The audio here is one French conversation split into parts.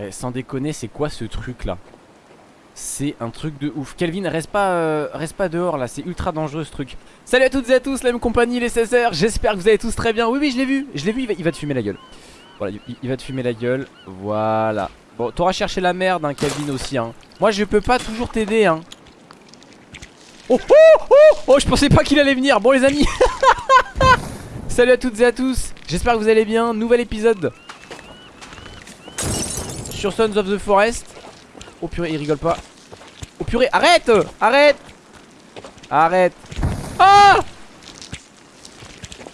Eh, sans déconner, c'est quoi ce truc là C'est un truc de ouf. Kelvin, reste pas, euh, reste pas dehors là, c'est ultra dangereux ce truc. Salut à toutes et à tous, la même compagnie, les 16h. J'espère que vous allez tous très bien. Oui, oui, je l'ai vu, je l'ai vu, il va, te fumer la gueule. Voilà, il, il, va te fumer la gueule. Voilà. Bon, t'auras cherché la merde, hein, Kelvin aussi. Hein. Moi, je peux pas toujours t'aider. Hein. Oh, oh, oh, oh, je pensais pas qu'il allait venir. Bon, les amis. Salut à toutes et à tous. J'espère que vous allez bien. Nouvel épisode sur Sons of the Forest. Oh purée, il rigole pas. Oh purée, arrête Arrête Arrête Ah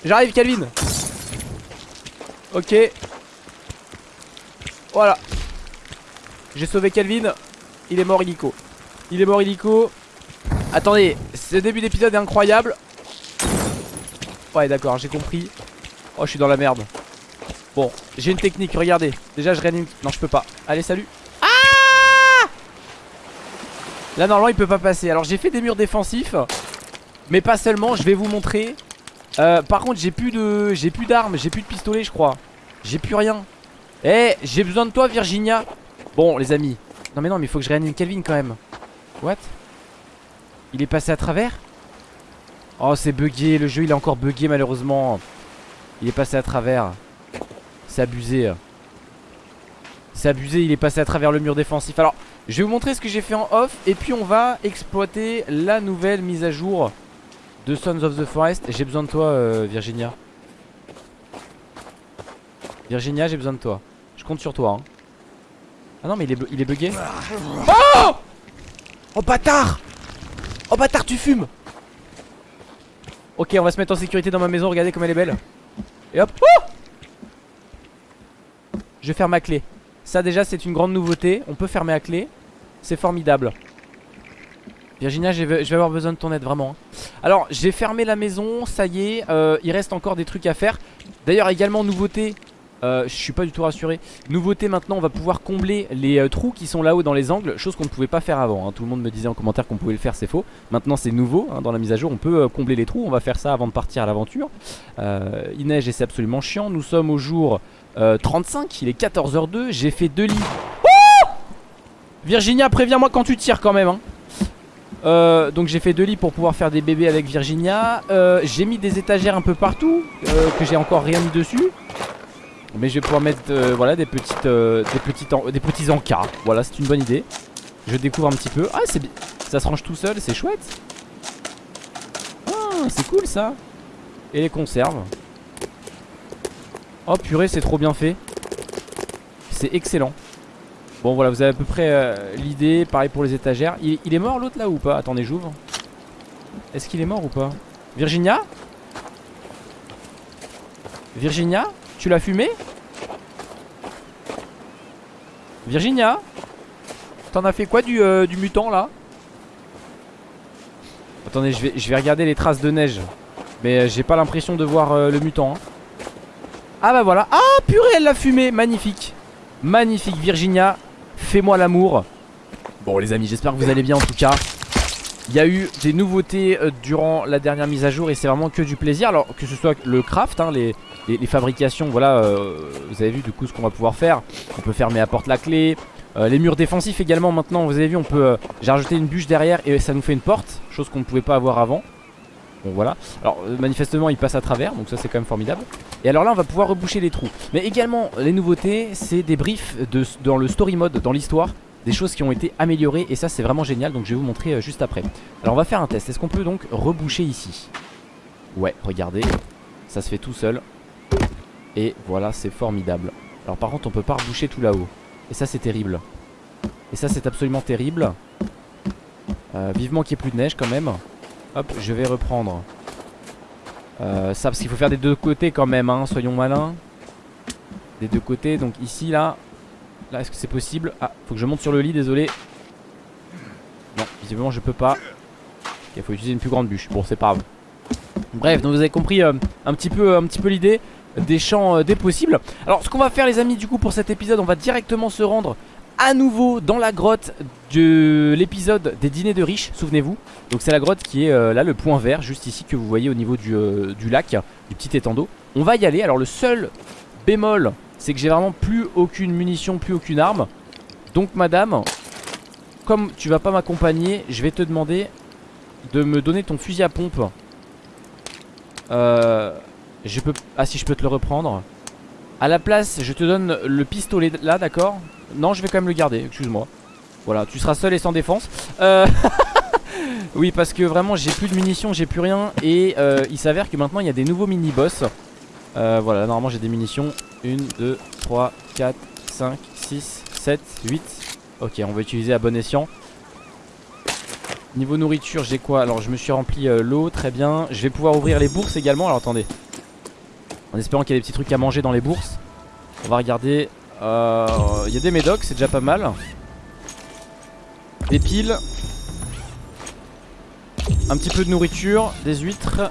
J'arrive, Calvin. Ok. Voilà. J'ai sauvé Calvin. Il est mort illico. Il est mort illico. Attendez, ce début d'épisode est incroyable. Ouais, d'accord, j'ai compris. Oh, je suis dans la merde. Bon, j'ai une technique, regardez. Déjà, je réanime. Non, je peux pas. Allez, salut. Ah Là, normalement, il peut pas passer. Alors, j'ai fait des murs défensifs. Mais pas seulement, je vais vous montrer. Euh, par contre, j'ai plus de. J'ai plus d'armes, j'ai plus de pistolet, je crois. J'ai plus rien. Eh, j'ai besoin de toi, Virginia. Bon, les amis. Non, mais non, mais il faut que je réanime Calvin quand même. What? Il est passé à travers? Oh, c'est bugué. Le jeu, il est encore bugué, malheureusement. Il est passé à travers. C'est abusé C'est abusé, il est passé à travers le mur défensif. Alors, je vais vous montrer ce que j'ai fait en off Et puis on va exploiter la nouvelle mise à jour de Sons of the Forest. J'ai besoin de toi, euh, Virginia. Virginia, j'ai besoin de toi. Je compte sur toi hein. Ah non mais il est, il est bugué Oh! Oh bâtard! Oh bâtard tu fumes! Ok on va se mettre en sécurité dans ma maison. Regardez comme elle est belle. Et hop oh je vais fermer à clé. Ça déjà c'est une grande nouveauté. On peut fermer à clé. C'est formidable. Virginia, je vais avoir besoin de ton aide vraiment. Hein. Alors, j'ai fermé la maison, ça y est. Euh, il reste encore des trucs à faire. D'ailleurs, également nouveauté. Euh, je suis pas du tout rassuré. Nouveauté maintenant, on va pouvoir combler les euh, trous qui sont là-haut dans les angles. Chose qu'on ne pouvait pas faire avant. Hein. Tout le monde me disait en commentaire qu'on pouvait le faire, c'est faux. Maintenant, c'est nouveau hein, dans la mise à jour. On peut combler les trous. On va faire ça avant de partir à l'aventure. il neige et c'est absolument chiant. Nous sommes au jour 35, euh, il est 14h02, j'ai fait deux lits. Virginia, préviens-moi quand tu tires quand même. Hein. Euh, donc j'ai fait deux lits pour pouvoir faire des bébés avec Virginia. Euh, j'ai mis des étagères un peu partout, que j'ai encore rien mis dessus. Mais je vais pouvoir mettre voilà, des, petites, des, petits encas. Voilà, c'est une bonne idée. Je découvre un petit peu. Ah, c'est ça se range tout seul, c'est chouette. Ah, c'est cool ça. Et les conserves. Oh purée c'est trop bien fait. C'est excellent. Bon voilà vous avez à peu près euh, l'idée. Pareil pour les étagères. Il, est mort l'autre là ou pas? Attendez j'ouvre. Est-ce qu'il est mort ou pas? Virginia? Virginia? Tu l'as fumé? Virginia? T'en as fait quoi du, euh, mutant là? Attendez je vais, je vais regarder les traces de neige. Mais euh, j'ai pas l'impression de voir le mutant hein. Ah bah voilà. Ah purée elle l'a fumé. Magnifique. Magnifique Virginia. Fais-moi l'amour. Bon les amis j'espère que vous allez bien en tout cas. Il y a eu des nouveautés euh, durant la dernière mise à jour et c'est vraiment que du plaisir. Alors que ce soit le craft, hein, les, fabrications, voilà, euh, vous avez vu du coup ce qu'on va pouvoir faire. On peut fermer à porte la clé. Euh, Les murs défensifs également maintenant, vous avez vu on peut, j'ai rajouté une bûche derrière et ça nous fait une porte Chose qu'on ne pouvait pas avoir avant Bon voilà. Alors manifestement il passe à travers donc ça c'est quand même formidable. Et alors là on va pouvoir reboucher les trous. Mais également les nouveautés c'est des briefs dans le story mode dans l'histoire Des choses qui ont été améliorées et ça c'est vraiment génial donc je vais vous montrer euh, juste après. Alors on va faire un test. Est-ce qu'on peut donc reboucher ici? Ouais regardez. Ça se fait tout seul. Et voilà c'est formidable. Alors par contre on peut pas reboucher tout là-haut. Et ça c'est terrible. Et ça c'est absolument terrible. Euh, Vivement qu'il n'y ait plus de neige quand même Hop, je vais reprendre euh, ça parce qu'il faut faire des deux côtés quand même, hein, soyons malins. Des deux côtés, donc ici, là. Là, est-ce que c'est possible? Ah, faut que je monte sur le lit, désolé. Non, visiblement je peux pas. Il faut utiliser une plus grande bûche. Bon, c'est pas grave. Bref, donc vous avez compris euh, un petit peu, petit peu l'idée des champs euh, des possibles. Alors, ce qu'on va faire, les amis, du coup, pour cet épisode, on va directement se rendre à nouveau dans la grotte de l'épisode des dîners de riches, souvenez-vous. Donc c'est la grotte qui est euh, là, le point vert, juste ici que vous voyez au niveau du, euh, lac, du petit étang. On va y aller, alors le seul bémol c'est que j'ai vraiment plus aucune munition, plus aucune arme. Donc madame, comme tu vas pas m'accompagner, je vais te demander de me donner ton fusil à pompe. Euh, je peux... Ah si je peux te le reprendre. À la place, je te donne le pistolet là, d'accord? Non, je vais quand même le garder, excuse-moi. Voilà, tu seras seul et sans défense. Euh... oui, parce que vraiment, j'ai plus de munitions, j'ai plus rien. Et euh, il s'avère que maintenant, il y a des nouveaux mini-boss. Euh, voilà, normalement, j'ai des munitions. 1, 2, 3, 4, 5, 6, 7, 8. Ok, on va utiliser à bon escient. Niveau nourriture, j'ai quoi? Alors, je me suis rempli l'eau, très bien. Je vais pouvoir ouvrir les bourses également. Alors, attendez. En espérant qu'il y a des petits trucs à manger dans les bourses. On va regarder. Euh, il y a des médocs, c'est déjà pas mal. Des piles. Un petit peu de nourriture, des huîtres.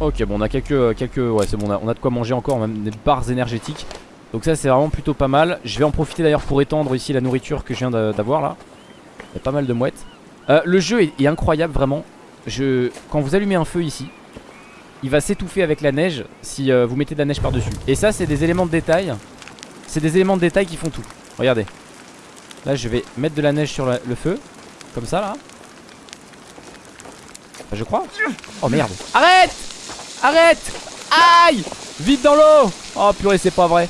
Ok, bon, on a quelques. quelques ouais, c'est bon, on a, de quoi manger encore, même des barres énergétiques. Donc, ça, c'est vraiment plutôt pas mal. Je vais en profiter d'ailleurs pour étendre ici la nourriture que je viens d'avoir là. Il y a pas mal de mouettes. Euh, le jeu est, incroyable, vraiment. Je, quand vous allumez un feu ici, il va s'étouffer avec la neige si euh, vous mettez de la neige par-dessus. Et ça, c'est des éléments de détail. C'est des éléments de détail qui font tout. Regardez. Là, je vais mettre de la neige sur le feu. Comme ça, là. je crois. Oh merde. Arrête Arrête Aïe Vite dans l'eau Oh purée, c'est pas vrai.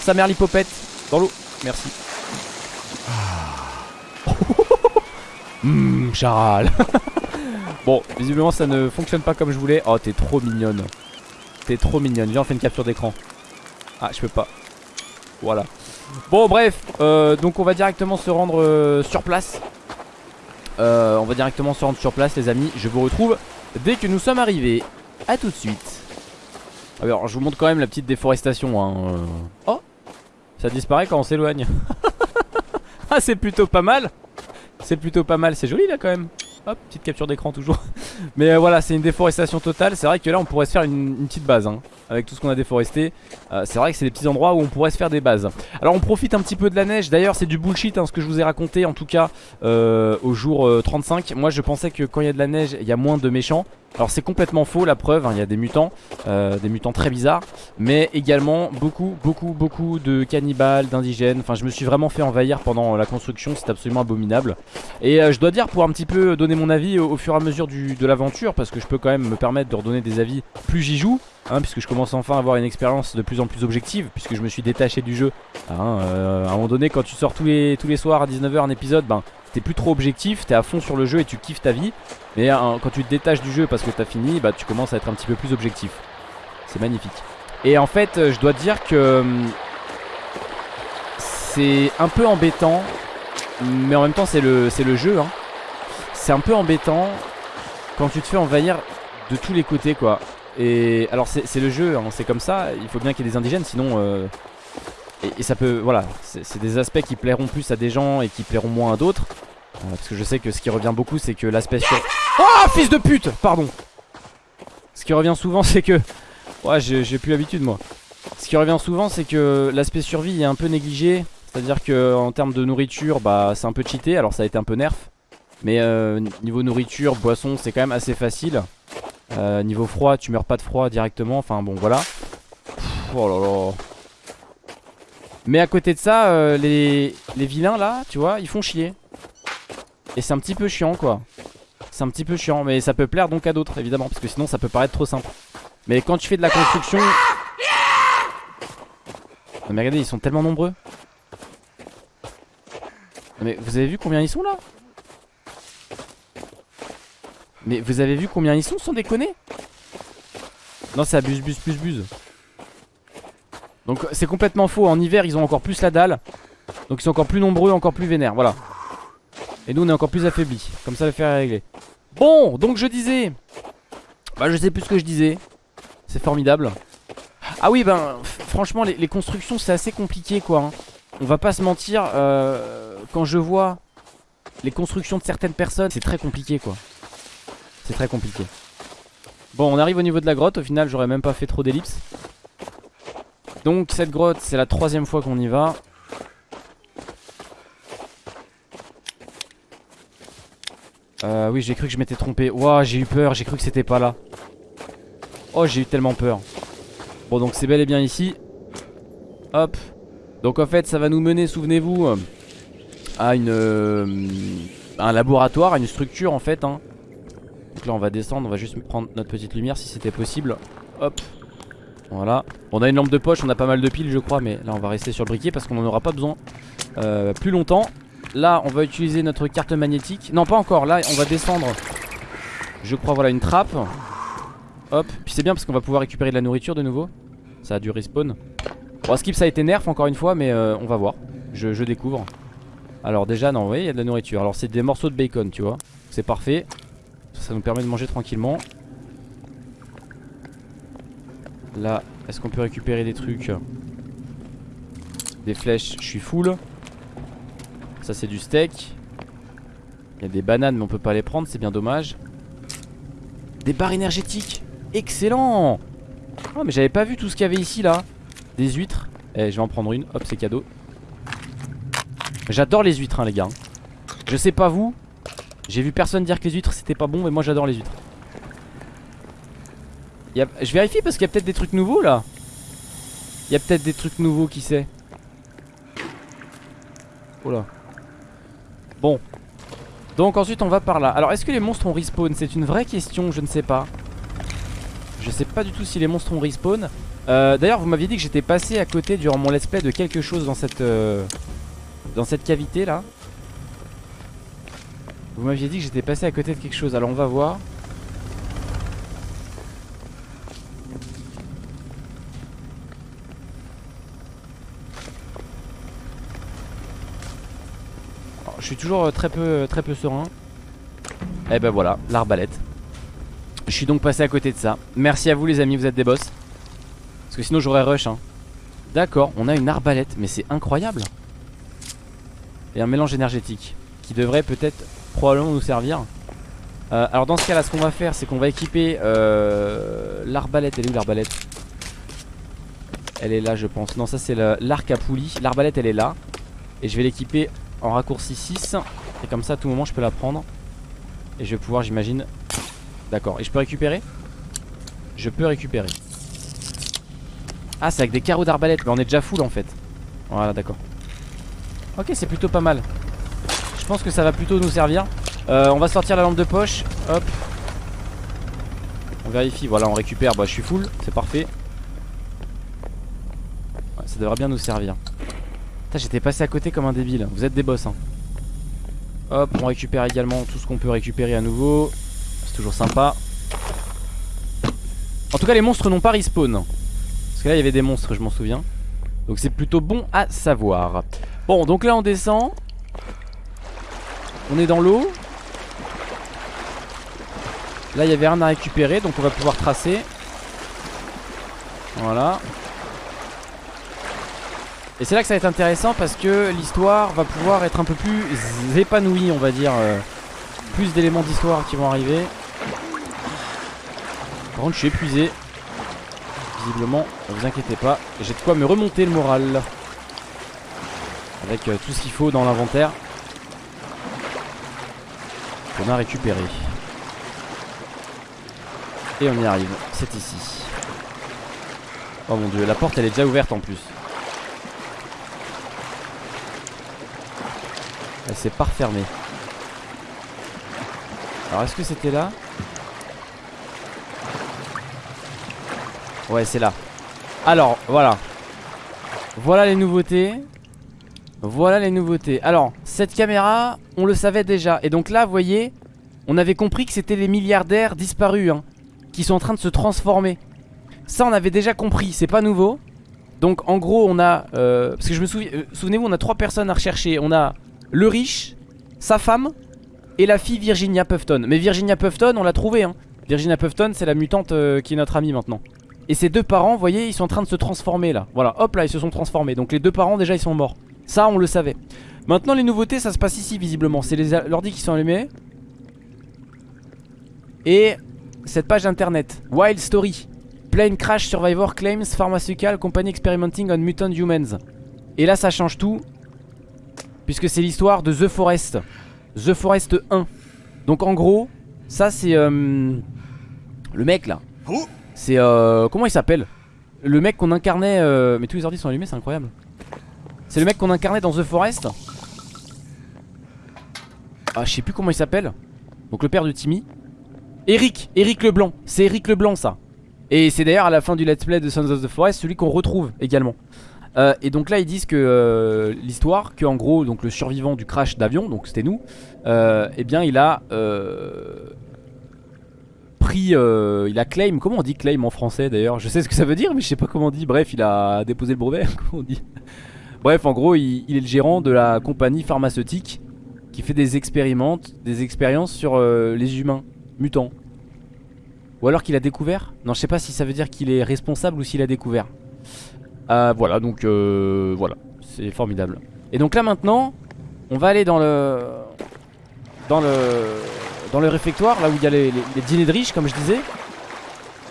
Sa mère l'hypopète. Dans l'eau. Merci. Hum, charal. bon, visiblement ça ne fonctionne pas comme je voulais. Oh, t'es trop mignonne. T'es trop mignonne. Viens, on fait une capture d'écran. Ah, je peux pas. Voilà. Bon, bref. Euh, donc, on va directement se rendre euh, sur place. Euh, on va directement se rendre sur place, les amis. Je vous retrouve dès que nous sommes arrivés. A tout de suite. Alors, je vous montre quand même la petite déforestation. Hein. Oh Ça disparaît quand on s'éloigne. ah, c'est plutôt pas mal. C'est plutôt pas mal, c'est joli là quand même Hop, petite capture d'écran toujours. Mais euh, voilà, c'est une déforestation totale. C'est vrai que là on pourrait se faire une, petite base hein, Avec tout ce qu'on a déforesté. Euh, C'est vrai que c'est des petits endroits où on pourrait se faire des bases. Alors on profite un petit peu de la neige. D'ailleurs c'est du bullshit hein, ce que je vous ai raconté En tout cas euh, au jour 35 Moi je pensais que quand il y a de la neige Il y a moins de méchants alors c'est complètement faux la preuve, hein, il y a des mutants, euh, des mutants très bizarres Mais également beaucoup beaucoup beaucoup de cannibales, d'indigènes. Enfin je me suis vraiment fait envahir pendant la construction, c'est absolument abominable. Et euh, je dois dire pour un petit peu donner mon avis au, fur et à mesure de l'aventure Parce que je peux quand même me permettre de redonner des avis plus j'y joue Hein, puisque je commence enfin à avoir une expérience de plus en plus objective puisque je me suis détaché du jeu hein, euh, à un moment donné quand tu sors tous les, tous les soirs à 19h un épisode ben t'es plus trop objectif t'es à fond sur le jeu et tu kiffes ta vie. Mais quand tu te détaches du jeu parce que t'as fini bah tu commences à être un petit peu plus objectif. C'est magnifique. Et en fait euh, je dois dire que hum, c'est un peu embêtant mais en même temps c'est le, le jeu hein. c'est un peu embêtant quand tu te fais envahir de tous les côtés quoi. Et alors c'est le jeu, hein, c'est comme ça, il faut bien qu'il y ait des indigènes sinon... Euh, et, ça peut, voilà, c'est des aspects qui plairont plus à des gens et qui plairont moins à d'autres. Parce que je sais que ce qui revient beaucoup c'est que l'aspect sur... Oh fils de pute Pardon Ce qui revient souvent c'est que... Ouais j'ai plus l'habitude moi. Ce qui revient souvent c'est que l'aspect survie est un peu négligé. C'est-à-dire que en termes de nourriture bah c'est un peu cheaté, alors ça a été un peu nerf. Mais euh, niveau nourriture, boisson c'est quand même assez facile. Euh, niveau froid, tu meurs pas de froid directement. Enfin bon, voilà. oh là là. Mais à côté de ça, euh, les, les vilains là, tu vois, ils font chier. Et c'est un petit peu chiant quoi. C'est un petit peu chiant, mais ça peut plaire donc à d'autres évidemment, parce que sinon ça peut paraître trop simple. Mais quand tu fais de la construction... Non mais regardez, ils sont tellement nombreux. mais vous avez vu combien ils sont là? Mais vous avez vu combien ils sont sans déconner? Non c'est abuse buse plus buse. Donc c'est complètement faux. En hiver ils ont encore plus la dalle. Donc ils sont encore plus nombreux, encore plus vénères. Voilà Et nous on est encore plus affaiblis Comme ça le faire régler Bon donc je disais Bah je sais plus ce que je disais C'est formidable Ah oui ben franchement les, constructions c'est assez compliqué quoi hein. On va pas se mentir euh, Quand je vois les constructions de certaines personnes C'est très compliqué quoi c'est très compliqué. Bon, on arrive au niveau de la grotte. Au final, j'aurais même pas fait trop d'ellipses. Donc, cette grotte, c'est la troisième fois qu'on y va. Euh, oui, j'ai cru que je m'étais trompé. Ouah, j'ai eu peur. J'ai cru que c'était pas là. Oh, j'ai eu tellement peur. Bon, donc c'est bel et bien ici. Hop. Donc en fait ça va nous mener, souvenez-vous, à une euh, un laboratoire, à une structure en fait. Hein. Donc là on va descendre, on va juste prendre notre petite lumière si c'était possible. Hop. Voilà. On a une lampe de poche, on a pas mal de piles je crois, mais là on va rester sur le briquet parce qu'on n'en aura pas besoin euh, plus longtemps. Là on va utiliser notre carte magnétique. Non pas encore, là on va descendre. Je crois voilà une trappe. Hop. Puis c'est bien parce qu'on va pouvoir récupérer de la nourriture de nouveau. Ça a dû respawn. Bon skip ça a été nerf encore une fois mais euh, on va voir. Je, je découvre. Alors déjà non vous voyez il y a de la nourriture Alors c'est des morceaux de bacon tu vois C'est parfait Ça nous permet de manger tranquillement Là est-ce qu'on peut récupérer des trucs? Des flèches je suis full Ça c'est du steak. Il y a des bananes mais on peut pas les prendre c'est bien dommage. Des barres énergétiques. Excellent. Oh mais j'avais pas vu tout ce qu'il y avait ici là. Des huîtres. Eh je vais en prendre une. Hop c'est cadeau. J'adore les huîtres hein, les gars. Je sais pas vous. J'ai vu personne dire que les huîtres c'était pas bon Mais moi j'adore les huîtres. Je vérifie parce qu'il y a peut-être des trucs nouveaux là. Il y a peut-être des trucs nouveaux qui sait. Oh là Bon. Donc ensuite on va par là. Alors est-ce que les monstres ont respawn? C'est une vraie question je ne sais pas. Je sais pas du tout si les monstres ont respawn. Euh, D'ailleurs vous m'aviez dit que j'étais passé à côté durant mon let's play de quelque chose dans cette... Euh, dans cette cavité là Vous m'aviez dit que j'étais passé à côté de quelque chose. Alors on va voir Je suis toujours très peu, très peu serein Et eh ben voilà, l'arbalète Je suis donc passé à côté de ça Merci à vous les amis, vous êtes des boss Parce que sinon j'aurais rush hein. D'accord, on a une arbalète Mais c'est incroyable et un mélange énergétique qui devrait peut-être probablement nous servir. Euh, alors dans ce cas là ce qu'on va faire c'est qu'on va équiper euh, l'arbalète. Elle est où l'arbalète? Elle est là je pense. Non ça c'est l'arc à poulie. L'arbalète elle est là. Et je vais l'équiper en raccourci 6. Et comme ça à tout moment je peux la prendre. Et je vais pouvoir j'imagine... D'accord. Et je peux récupérer? Je peux récupérer. Ah c'est avec des carreaux d'arbalète. Mais on est déjà full en fait. Voilà d'accord. Ok c'est plutôt pas mal Je pense que ça va plutôt nous servir euh, On va sortir la lampe de poche Hop On vérifie voilà on récupère Bah je suis full c'est parfait Ça devrait bien nous servir J'étais passé à côté comme un débile. Vous êtes des boss hein. Hop on récupère également tout ce qu'on peut récupérer à nouveau. C'est toujours sympa. En tout cas les monstres n'ont pas respawn. Parce que là il y avait des monstres je m'en souviens. Donc c'est plutôt bon à savoir. Bon donc là on descend. On est dans l'eau. Là il y avait rien à récupérer Donc on va pouvoir tracer. Voilà Et c'est là que ça va être intéressant Parce que l'histoire va pouvoir être un peu plus épanouie On va dire euh, Plus d'éléments d'histoire qui vont arriver Par contre je suis épuisé Visiblement ne vous inquiétez pas J'ai de quoi me remonter le moral avec euh, tout ce qu'il faut dans l'inventaire qu'on a récupéré. Et on y arrive, c'est ici. Oh mon dieu, la porte elle est déjà ouverte en plus. Elle s'est pas refermée. Alors est-ce que c'était là? Ouais c'est là. Alors voilà. Voilà les nouveautés. Voilà les nouveautés. Alors cette caméra on le savait déjà. Et donc là vous voyez On avait compris que c'était les milliardaires disparus hein, Qui sont en train de se transformer. Ça on avait déjà compris. C'est pas nouveau. Donc en gros on a euh, Parce que je me souviens euh, Souvenez-vous on a trois personnes à rechercher. On a le riche Sa femme Et la fille Virginia Puffton. Mais Virginia Puffton on l'a trouvé hein. Virginia Puffton c'est la mutante euh, qui est notre amie maintenant. Et ces deux parents, vous voyez, ils sont en train de se transformer là. Voilà, hop là, ils se sont transformés. Donc les deux parents déjà, ils sont morts. Ça on le savait. Maintenant les nouveautés ça se passe ici visiblement. C'est les ordi qui sont allumés. Et cette page internet Wild Story. Plane Crash Survivor Claims Pharmaceutical Company Experimenting on Mutant Humans. Et là ça change tout Puisque c'est l'histoire de The Forest The Forest 1 Donc en gros Ça c'est euh, Le mec là C'est euh, Comment il s'appelle? Le mec qu'on incarnait. euh, Mais tous les ordi sont allumés, c'est incroyable. C'est le mec qu'on incarnait dans The Forest. Ah, je sais plus comment il s'appelle. Donc le père de Timmy. Eric, Eric Leblanc. C'est Eric Leblanc ça. Et c'est d'ailleurs à la fin du let's play de Sons of the Forest celui qu'on retrouve également. Euh, et donc là ils disent que euh, l'histoire, que en gros donc le survivant du crash d'avion, donc c'était nous, euh, eh bien il a pris, il a claim, comment on dit claim en français d'ailleurs? Je sais ce que ça veut dire mais je sais pas comment on dit, bref il a déposé le brevet, comment on dit? Bref en gros il, est le gérant de la compagnie pharmaceutique qui fait des des expériences sur les humains mutants. Ou alors qu'il a découvert? Non je sais pas si ça veut dire qu'il est responsable ou s'il a découvert. Euh, voilà donc euh, voilà c'est formidable. Et donc là maintenant on va aller dans le dans le dans le réfectoire là où il y a les, les- dîners de riches comme je disais.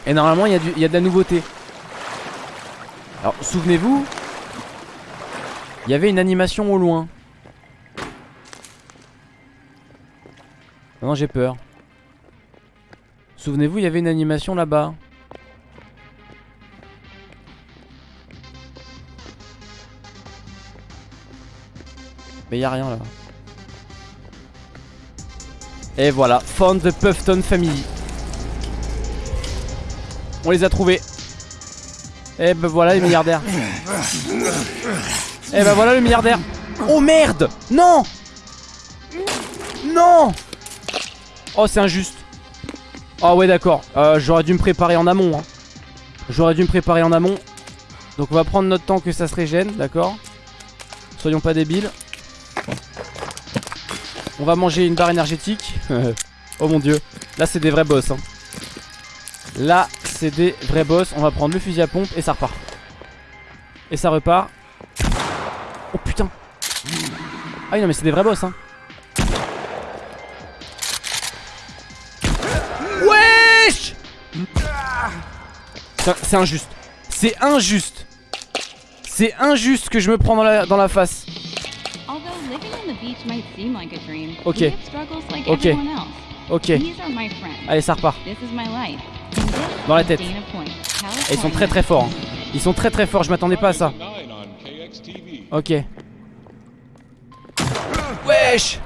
Et normalement il y, a du- il y a de la nouveauté. Alors souvenez-vous il y avait une animation au loin. Non j'ai peur. Souvenez-vous il y avait une animation là-bas. Mais y a rien là. Et voilà, Found the Puffton Family. On les a trouvés. Et ben voilà les milliardaires. Et ben voilà le milliardaire. Oh merde Non Non Oh c'est injuste. Oh ouais d'accord. Euh, J'aurais dû me préparer en amont. hein. J'aurais dû me préparer en amont. Donc on va prendre notre temps que ça se régène, d'accord? Soyons pas débiles. On va manger une barre énergétique. oh mon dieu. Là c'est des vrais boss. hein. Là c'est des vrais boss. On va prendre le fusil à pompe et ça repart. Et ça repart. Oh putain. Ah non mais c'est des vrais boss hein. Wesh C'est injuste. C'est injuste. C'est injuste que je me prends dans la face. Ok. Ok. everyone else. Ok. These are my friends. Allez ça repart. This is my life. And this Dans la tête. Et ils sont très très forts. hein. Ils sont très très forts, je m'attendais pas à ça. Ok. Wesh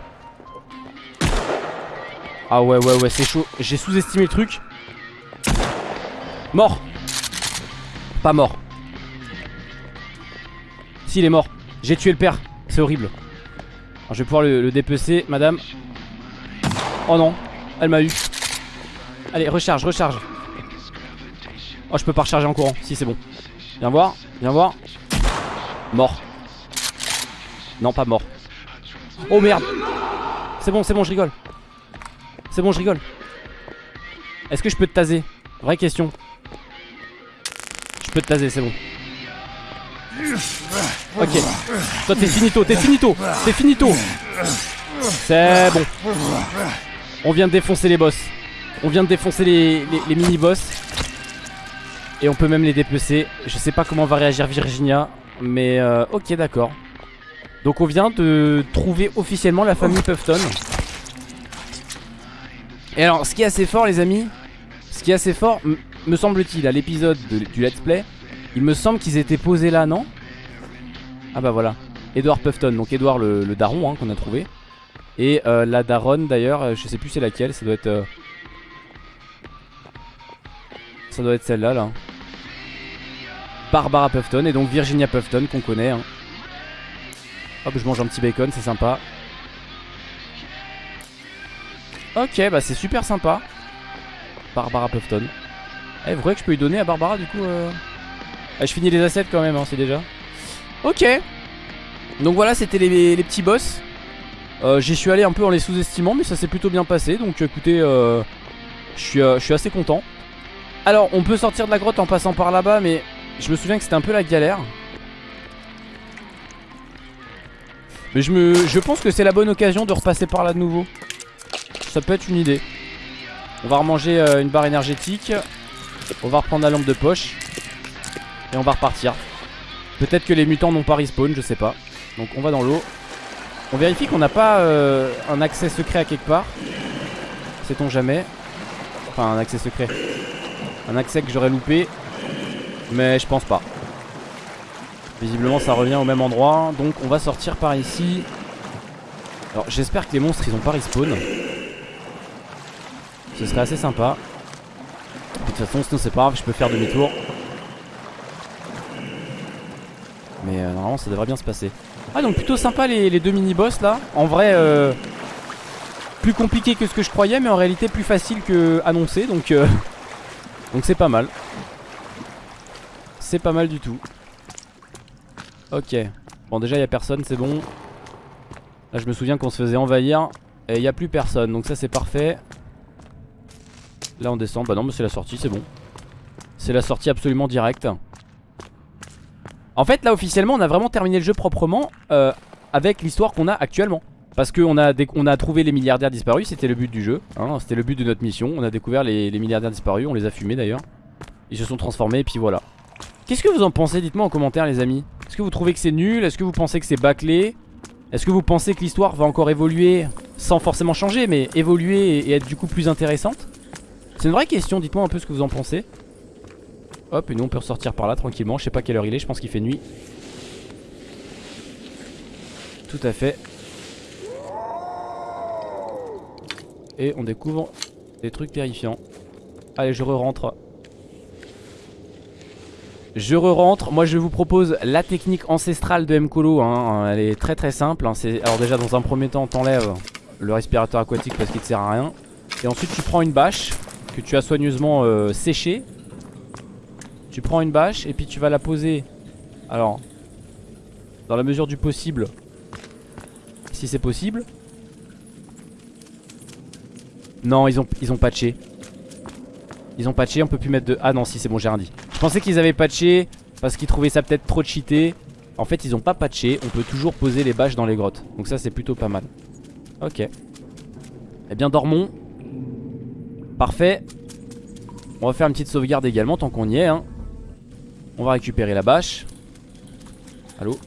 Ah ouais ouais ouais c'est chaud. J'ai sous-estimé le truc. Mort. Pas mort. S'il est mort. J'ai tué le père. C'est horrible. Je vais pouvoir le, le dépecer, madame. Oh non. Elle m'a eu. Allez, recharge, recharge. Oh, je peux pas recharger en courant. Si, c'est bon. Viens voir, viens voir. Mort. Non, pas mort. Oh merde. C'est bon, c'est bon, je rigole. C'est bon, je rigole. Est-ce que je peux te taser? Vraie question. Je peux te taser, c'est bon. Ok. Toi, t'es finito, t'es finito, t'es finito. C'est bon. On vient de défoncer les boss. On vient de défoncer les, mini-boss. Et on peut même les dépecer. Je sais pas comment va réagir Virginia. Mais euh, ok, d'accord. Donc on vient de trouver officiellement la famille Puffton. Et alors, ce qui est assez fort, les amis, ce qui est assez fort, me semble-t-il, à l'épisode de- du let's play, il me semble qu'ils étaient posés là, non? Ah bah voilà. Edward Puffton, donc Edward le, le daron hein, qu'on a trouvé. Et euh, la daronne d'ailleurs, euh, je sais plus c'est laquelle, ça doit être... euh, Ça doit être celle-là, là. Barbara Puffton et donc Virginia Puffton qu'on connaît. hein. Hop, je mange un petit bacon, c'est sympa. Ok, bah c'est super sympa. Barbara Puffton. Eh, vous croyez que je peux lui donner à Barbara du coup euh... ah, Je finis les assets quand même, hein, c'est déjà. Ok. Donc voilà, c'était les, petits boss. Euh, J'y suis allé un peu en les sous-estimant, mais ça s'est plutôt bien passé. Donc écoutez, euh, je suis, euh, je suis assez content. Alors, on peut sortir de la grotte en passant par là-bas, mais je me souviens que c'était un peu la galère. Mais je, je pense que c'est la bonne occasion de repasser par là de nouveau. Ça peut être une idée. On va remanger une barre énergétique. On va reprendre la lampe de poche. Et on va repartir. Peut-être que les mutants n'ont pas respawn, je sais pas. Donc on va dans l'eau. On vérifie qu'on n'a pas euh, un accès secret à quelque part. Sait-on jamais. Enfin un accès secret. Un accès que j'aurais loupé. Mais je pense pas. Visiblement ça revient au même endroit. Donc on va sortir par ici. Alors j'espère que les monstres ils ont pas respawn. Ce serait assez sympa. De toute façon sinon c'est pas grave, je peux faire demi-tour. Mais euh, normalement ça devrait bien se passer. Ah donc plutôt sympa les, deux mini-boss là. En vrai euh, plus compliqué que ce que je croyais mais en réalité plus facile que annoncé donc euh, donc c'est pas mal. C'est pas mal du tout. Ok. Bon déjà il y a personne c'est bon. Là je me souviens qu'on se faisait envahir et il n'y a plus personne donc ça c'est parfait. Là on descend. Bah non mais c'est la sortie c'est bon. C'est la sortie absolument directe. En fait là officiellement on a vraiment terminé le jeu proprement euh, avec l'histoire qu'on a actuellement. Parce qu'on a, on a trouvé les milliardaires disparus, c'était le but du jeu, hein, c'était le but de notre mission. On a découvert les, les milliardaires disparus, on les a fumés d'ailleurs. Ils se sont transformés et puis voilà. Qu'est-ce que vous en pensez? Dites-moi en commentaire les amis. Est-ce que vous trouvez que c'est nul? Est-ce que vous pensez que c'est bâclé? Est-ce que vous pensez que l'histoire va encore évoluer sans forcément changer mais évoluer et être du coup plus intéressante? C'est une vraie question, dites-moi un peu ce que vous en pensez. Hop, et nous on peut ressortir par là tranquillement. Je sais pas quelle heure il est, je pense qu'il fait nuit. Tout à fait. Et on découvre des trucs terrifiants. Allez, je re-rentre. Je re-rentre. Moi, je vous propose la technique ancestrale de Mkolo. Hein. Elle est très très simple. Hein. Alors, déjà, dans un premier temps, t'enlèves le respirateur aquatique parce qu'il te sert à rien. Et ensuite, tu prends une bâche que tu as soigneusement euh, séchée. Tu prends une bâche et puis tu vas la poser. Alors, dans la mesure du possible, si c'est possible. Non, ils ont, ils ont patché. Ils ont patché, on peut plus mettre de... Ah non, si, c'est bon, j'ai rien dit. Je pensais qu'ils avaient patché parce qu'ils trouvaient ça peut-être trop cheaté. En fait, ils ont pas patché. On peut toujours poser les bâches dans les grottes. Donc ça, c'est plutôt pas mal. Ok. Eh bien, dormons. Parfait. On va faire une petite sauvegarde également tant qu'on y est. Hein. On va récupérer la bâche. Allô?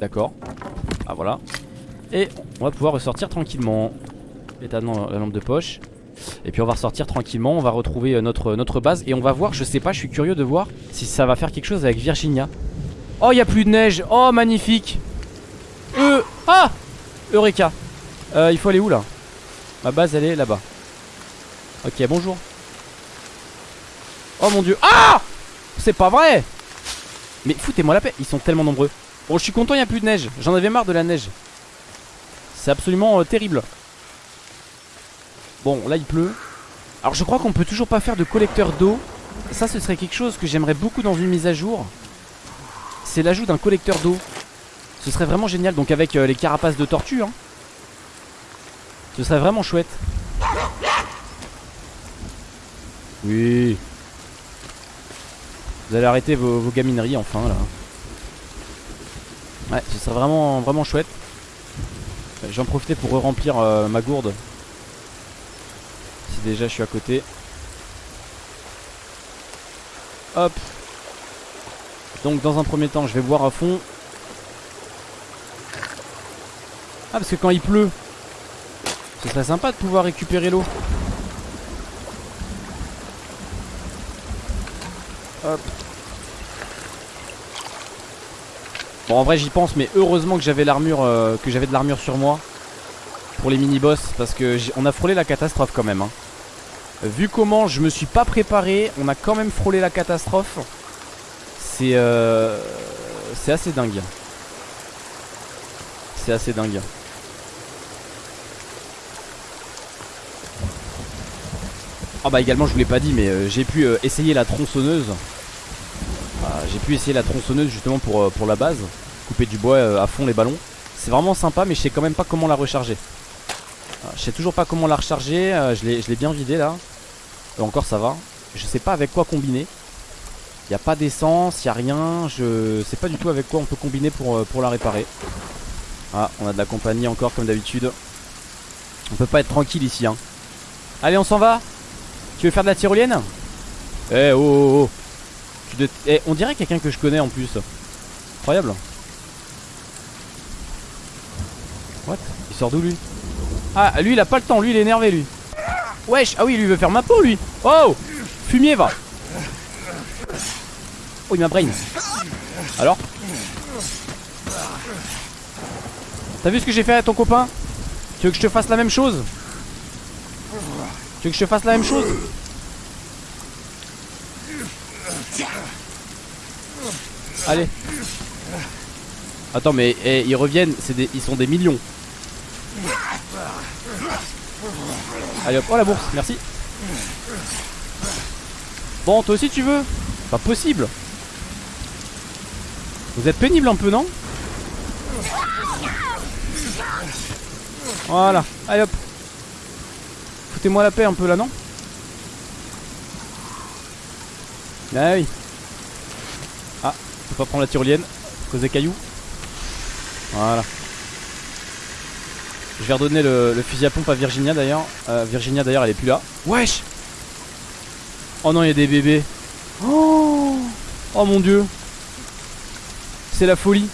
D'accord. Ah voilà. Et on va pouvoir ressortir tranquillement. Éteindre la lampe de poche. Et puis on va ressortir tranquillement, on va retrouver euh, notre, notre base. Et on va voir, je sais pas, je suis curieux de voir Si ça va faire quelque chose avec Virginia. Oh il y a plus de neige, oh magnifique. Euh, ah! Eureka. Euh, Il faut aller où là? Ma base elle est là-bas. Ok bonjour. Oh mon dieu. Ah C'est pas vrai. Mais foutez-moi la paix, ils sont tellement nombreux. Bon je suis content il n'y a plus de neige, j'en avais marre de la neige. C'est absolument euh, terrible. Bon là il pleut. Alors je crois qu'on peut toujours pas faire de collecteur d'eau. Ça ce serait quelque chose que j'aimerais beaucoup dans une mise à jour. C'est l'ajout d'un collecteur d'eau. Ce serait vraiment génial. Donc avec euh, les carapaces de tortue hein. Ce serait vraiment chouette. Oui Vous allez arrêter vos, gamineries enfin là Ouais ce serait vraiment, vraiment chouette J'en profiter pour re-remplir euh, ma gourde déjà je suis à côté. Hop. Donc dans un premier temps je vais boire à fond. Ah parce que quand il pleut, ce serait sympa de pouvoir récupérer l'eau. Hop. Bon en vrai j'y pense mais heureusement que j'avais l'armure euh, que j'avais de l'armure sur moi pour les mini boss parce que on a frôlé la catastrophe quand même hein. Vu comment je me suis pas préparé, on a quand même frôlé la catastrophe. C'est euh, c'est assez dingue. C'est assez dingue. Ah bah également je vous l'ai pas dit mais euh, j'ai pu euh, essayer la tronçonneuse ah, J'ai pu essayer la tronçonneuse justement pour, euh, pour la base Couper du bois à fond les ballons C'est vraiment sympa mais je sais quand même pas comment la recharger ah, je sais toujours pas comment la recharger. Je l'ai bien vidé là. Encore ça va. Je sais pas avec quoi combiner. Il n'y a pas d'essence, il a rien. Je sais pas du tout avec quoi on peut combiner pour, pour la réparer. Ah, on a de la compagnie encore comme d'habitude. On peut pas être tranquille ici. Hein. Allez, on s'en va Tu veux faire de la tyrolienne Eh, oh, oh, oh. Eh, on dirait quelqu'un que je connais en plus. Incroyable. What? Il sort d'où lui? Ah, lui il a pas le temps, lui il est énervé lui. Wesh, ah oui, lui il veut faire ma peau lui. Oh Fumier va. Oh il m'a brain Alors? T'as vu ce que j'ai fait à ton copain? Tu veux que je te fasse la même chose? Tu veux que je te fasse la même chose? Allez. Attends mais eh, ils reviennent, des, ils sont des millions. Allez hop, oh la bourse, merci. Bon toi aussi tu veux? Pas possible. Vous êtes pénible un peu non? Voilà, allez hop Foutez-moi la paix un peu là non Ah oui. Ah, faut pas prendre la tyrolienne Cause des cailloux. Voilà. Je vais redonner le, fusil à pompe à Virginia d'ailleurs. Euh, Virginia d'ailleurs elle est plus là. Wesh Oh non il y a des bébés. Oh Oh mon dieu. C'est la folie.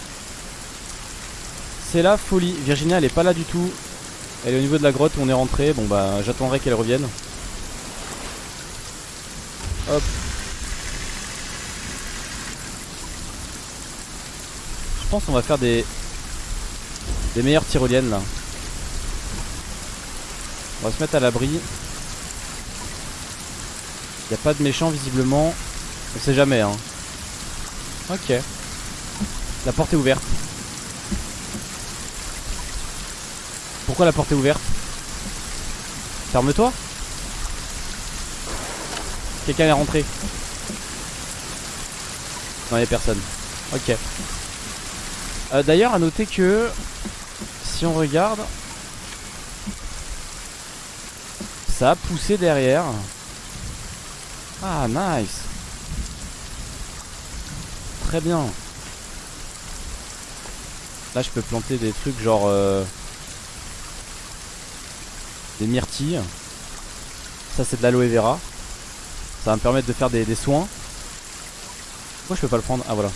C'est la folie. Virginia elle est pas là du tout elle est au niveau de la grotte où on est rentré. Bon bah j'attendrai qu'elle revienne. Hop. Je pense qu'on va faire des meilleures tyroliennes là. On va se mettre à l'abri. Il a pas de méchants visiblement. On sait jamais hein. Ok. La porte est ouverte. Pourquoi la porte est ouverte Ferme-toi Quelqu'un est rentré Non, il a personne. Ok. Euh, d'ailleurs, à noter que si on regarde, ça a poussé derrière. Ah, nice. Très bien. Là, je peux planter des trucs genre. Euh des myrtilles. Ça c'est de l'aloe vera. Ça va me permettre de faire des, soins. Pourquoi je peux pas le prendre? Ah voilà.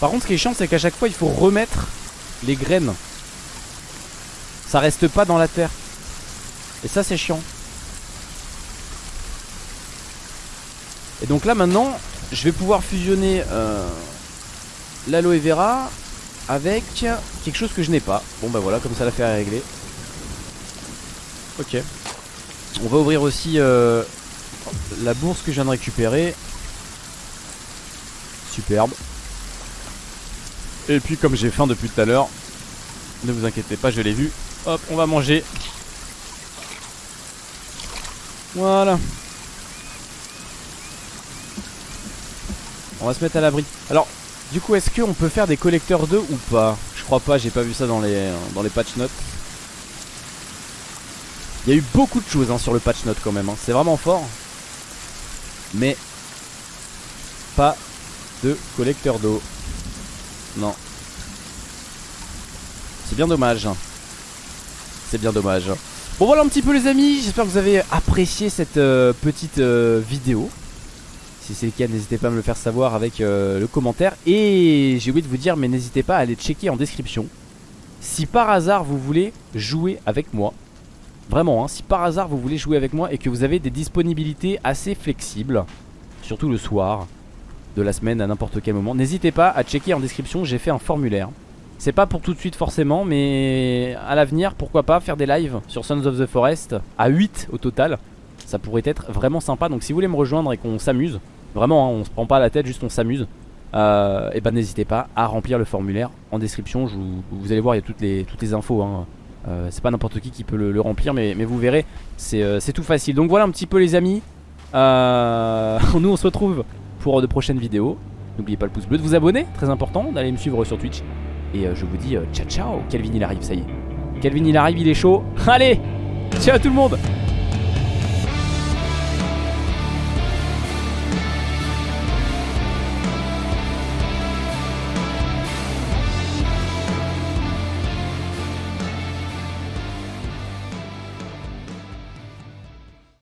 Par contre ce qui est chiant c'est qu'à chaque fois il faut remettre les graines. Ça reste pas dans la terre. Et ça c'est chiant. Et donc là maintenant je vais pouvoir fusionner euh, l'aloe vera avec quelque chose que je n'ai pas. Bon bah voilà comme ça l'affaire est réglée. Ok. On va ouvrir aussi euh, la bourse que je viens de récupérer. Superbe. Et puis comme j'ai faim depuis tout à l'heure, ne vous inquiétez pas, je l'ai vu. Hop, on va manger. Voilà. On va se mettre à l'abri. Alors, du coup, est-ce qu'on peut faire des collecteurs d'œufs ou pas? Je crois pas, j'ai pas vu ça dans les, dans les patch notes. Il y a eu beaucoup de choses hein, sur le patch note quand même. Hein. C'est vraiment fort. Mais pas de collecteur d'eau. Non. C'est bien dommage. C'est bien dommage. Bon voilà un petit peu les amis. J'espère que vous avez apprécié cette euh, petite euh, vidéo. Si c'est le cas, n'hésitez pas à me le faire savoir avec euh, le commentaire. Et j'ai oublié de vous dire, mais n'hésitez pas à aller checker en description. Si par hasard vous voulez jouer avec moi Vraiment, hein, si par hasard vous voulez jouer avec moi et que vous avez des disponibilités assez flexibles, surtout le soir de la semaine à n'importe quel moment, n'hésitez pas à checker en description, j'ai fait un formulaire. C'est pas pour tout de suite forcément, mais à l'avenir, pourquoi pas faire des lives sur Sons of the Forest à 8 au total. Ça pourrait être vraiment sympa, donc si vous voulez me rejoindre et qu'on s'amuse, vraiment, hein, on se prend pas la tête, juste on s'amuse. Euh, et ben n'hésitez pas à remplir le formulaire en description, vous, allez voir il y a toutes les, toutes les infos hein. Euh, c'est pas n'importe qui qui peut le, remplir mais, vous verrez euh, c'est tout facile. Donc voilà un petit peu les amis. Euh, Nous on se retrouve pour de prochaines vidéos. N'oubliez pas le pouce bleu de vous abonner Très important d'aller me suivre sur Twitch. Et je vous dis ciao ciao. Kelvin il arrive ça y est. Kelvin il arrive il est chaud. Allez Ciao tout le monde